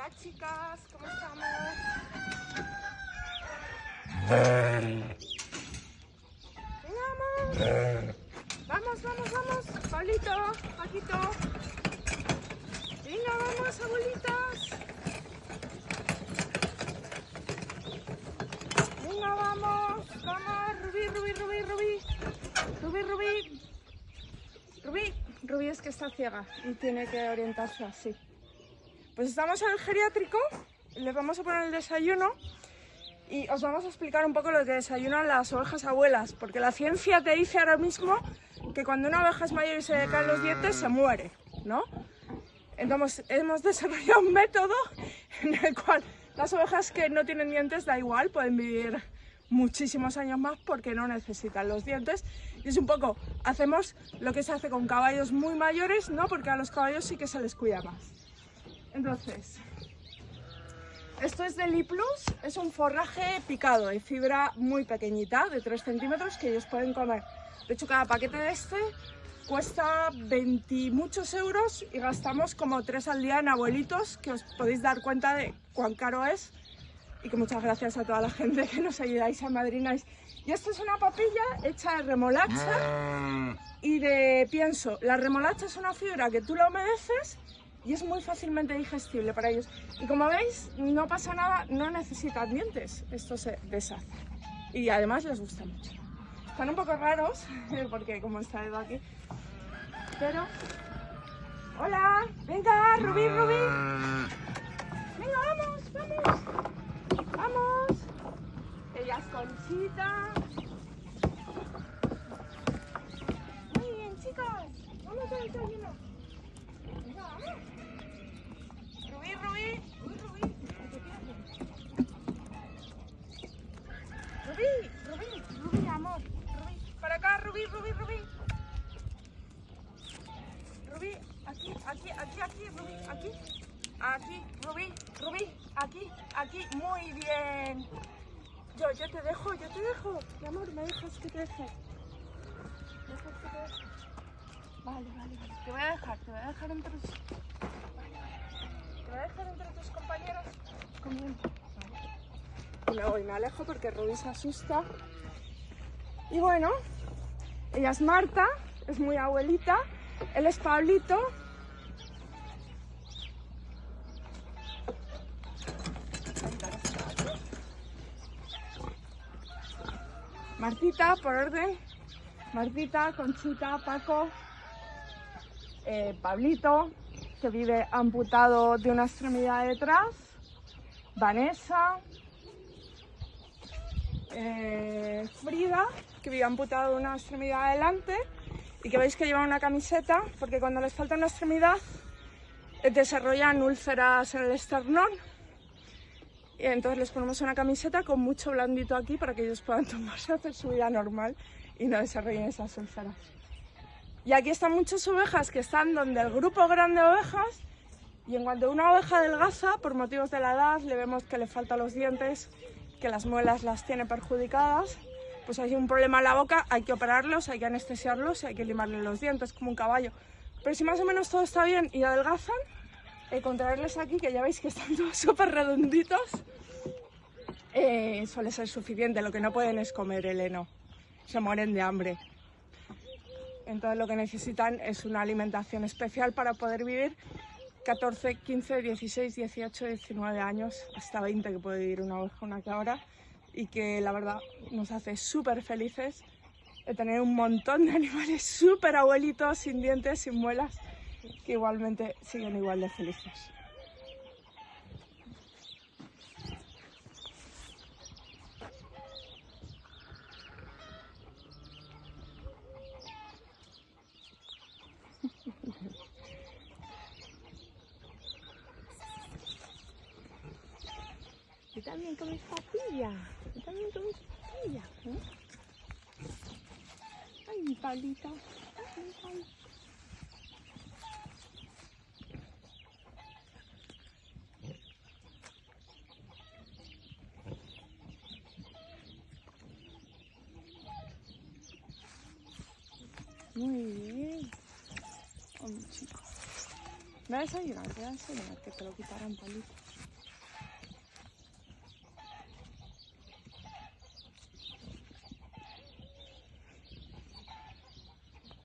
Hola chicas, ¿cómo estamos? Venga, vamos. Vamos, vamos, vamos. Pablito, Paquito. Venga, vamos, abuelitas. Venga, vamos. Vamos, Rubí, Rubí, Rubí, Rubí. Rubí, Rubí. Rubí. Rubí es que está ciega y tiene que orientarse así. Pues estamos en el geriátrico, les vamos a poner el desayuno y os vamos a explicar un poco lo que desayunan las ovejas abuelas, porque la ciencia te dice ahora mismo que cuando una oveja es mayor y se le caen los dientes se muere, ¿no? Entonces hemos desarrollado un método en el cual las ovejas que no tienen dientes da igual, pueden vivir muchísimos años más porque no necesitan los dientes. Y es un poco, hacemos lo que se hace con caballos muy mayores, ¿no? Porque a los caballos sí que se les cuida más. Entonces, esto es del Plus, es un forraje picado de fibra muy pequeñita, de 3 centímetros, que ellos pueden comer. De hecho, cada paquete de este cuesta 20 muchos euros y gastamos como 3 al día en abuelitos, que os podéis dar cuenta de cuán caro es y que muchas gracias a toda la gente que nos ayudáis a madrináis. Y esto es una papilla hecha de remolacha y de pienso. La remolacha es una fibra que tú la humedeces y es muy fácilmente digestible para ellos. Y como veis, no pasa nada, no necesitan dientes, esto se deshace. Y además les gusta mucho. Están un poco raros, porque como está Edo aquí, pero... ¡Hola! ¡Venga, Rubí, Rubí! ¡Venga, vamos, vamos! ¡Vamos! Ella es Conchita. Muy bien, chicos. Vamos a desayuno. Rubí, Rubí, Rubí. Rubí, aquí, aquí, aquí, aquí, Rubí, aquí. Aquí, Rubí, Rubí, aquí, aquí, muy bien. Yo, yo te dejo, yo te dejo. Mi amor, me dejas que te deje. ¿Me dejas que te? Vale, vale, vale. Te voy a dejar, te voy a dejar entre tus... Vale, vale. Te voy a dejar entre tus compañeros. Vale. Y me voy, me alejo porque Rubí se asusta. Y bueno, ella es Marta, es muy abuelita. Él es Pablito, Martita, por orden. Martita, Conchita, Paco, eh, Pablito, que vive amputado de una extremidad detrás. Vanessa. eh, Frida, que vive amputado una extremidad adelante. Y que veis que lleva una camiseta, porque cuando les falta una extremidad desarrollan úlceras en el esternón. Y entonces les ponemos una camiseta con mucho blandito aquí para que ellos puedan tomarse, hacer su vida normal y no desarrollen esas úlceras. Y aquí están muchas ovejas que están donde el grupo grande de ovejas y en cuanto una oveja adelgaza, por motivos de la edad, le vemos que le faltan los dientes, que las muelas las tiene perjudicadas, pues hay un problema en la boca, hay que operarlos, hay que anestesiarlos y hay que limarle los dientes como un caballo. Pero si más o menos todo está bien y adelgazan, eh, contraerles aquí, que ya veis que están todos súper redonditos, eh, suele ser suficiente. Lo que no pueden es comer el heno, se mueren de hambre. Entonces lo que necesitan es una alimentación especial para poder vivir 14, 15, 16, 18, 19 años, hasta 20 que puede vivir una oveja, una cabra, y que la verdad nos hace súper felices de tener un montón de animales súper abuelitos, sin dientes, sin muelas, que igualmente siguen igual de felices. Tú también comes papilla. Tú también comes papilla. ¿eh? Ay, mi Pablito. Ay, mi Pablito. Muy bien. Oh, mi chico. Me voy a desayunar, voy a desayunar, que te lo quitaran, Palito.